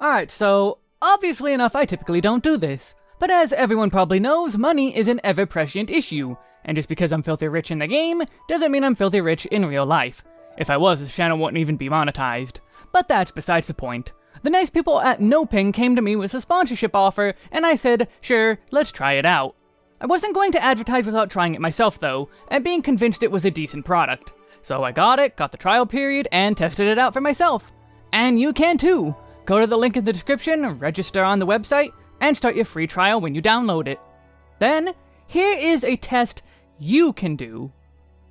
Alright, so, obviously enough I typically don't do this. But as everyone probably knows, money is an ever-prescient issue. And just because I'm filthy rich in the game, doesn't mean I'm filthy rich in real life. If I was, this channel wouldn't even be monetized. But that's besides the point. The nice people at NoPing came to me with a sponsorship offer, and I said, sure, let's try it out. I wasn't going to advertise without trying it myself though, and being convinced it was a decent product. So I got it, got the trial period, and tested it out for myself. And you can too! Go to the link in the description, register on the website, and start your free trial when you download it. Then, here is a test you can do.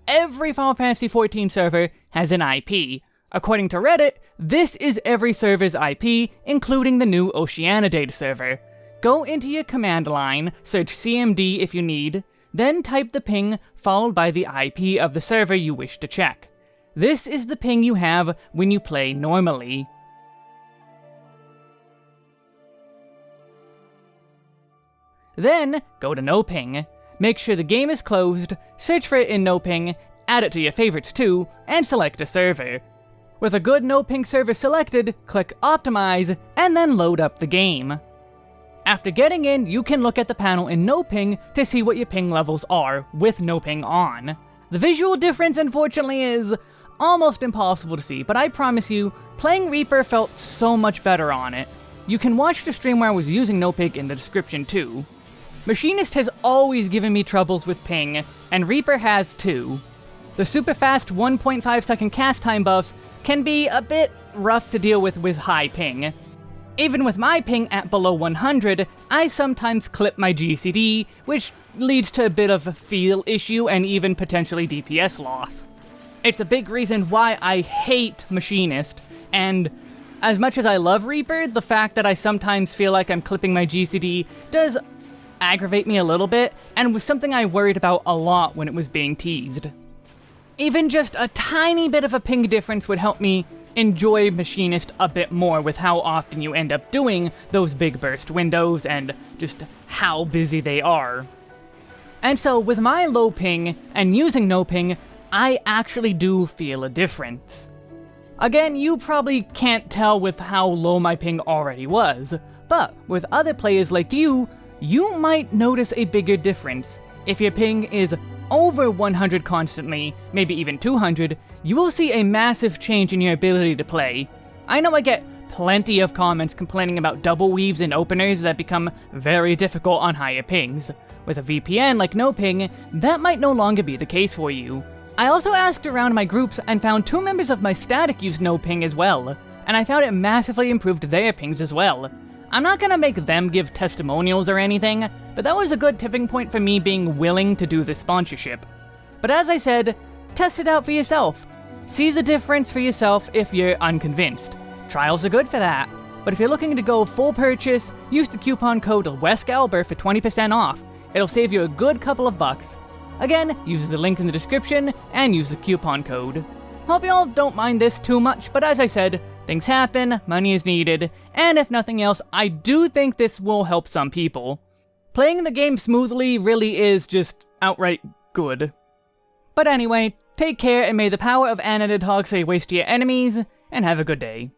Every Final Fantasy XIV server has an IP. According to Reddit, this is every server's IP, including the new Oceania data server. Go into your command line, search CMD if you need, then type the ping followed by the IP of the server you wish to check. This is the ping you have when you play normally. Then, go to NoPing. Make sure the game is closed, search for it in NoPing, add it to your favorites too, and select a server. With a good NoPing server selected, click Optimize, and then load up the game. After getting in, you can look at the panel in NoPing to see what your ping levels are with NoPing on. The visual difference, unfortunately, is almost impossible to see, but I promise you, playing Reaper felt so much better on it. You can watch the stream where I was using NoPing in the description too. Machinist has always given me troubles with ping, and Reaper has too. The super fast 1.5 second cast time buffs can be a bit rough to deal with with high ping, even with my ping at below 100, I sometimes clip my GCD, which leads to a bit of a feel issue and even potentially DPS loss. It's a big reason why I hate Machinist, and as much as I love Reaper, the fact that I sometimes feel like I'm clipping my GCD does aggravate me a little bit, and was something I worried about a lot when it was being teased. Even just a tiny bit of a ping difference would help me enjoy Machinist a bit more with how often you end up doing those big burst windows and just how busy they are. And so with my low ping and using NoPing, I actually do feel a difference. Again, you probably can't tell with how low my ping already was, but with other players like you, you might notice a bigger difference. If your ping is over 100 constantly, maybe even 200, you will see a massive change in your ability to play. I know I get plenty of comments complaining about double weaves and openers that become very difficult on higher pings. With a VPN like NoPing, that might no longer be the case for you. I also asked around my groups and found two members of my static use NoPing as well, and I found it massively improved their pings as well. I'm not gonna make them give testimonials or anything, but that was a good tipping point for me being willing to do the sponsorship. But as I said, test it out for yourself. See the difference for yourself if you're unconvinced. Trials are good for that. But if you're looking to go full purchase, use the coupon code WESCALBER for 20% off. It'll save you a good couple of bucks. Again, use the link in the description and use the coupon code. Hope y'all don't mind this too much, but as I said, things happen, money is needed, and if nothing else, I do think this will help some people. Playing the game smoothly really is just outright good. But anyway, take care and may the power of Anadid Hog say waste to your enemies, and have a good day.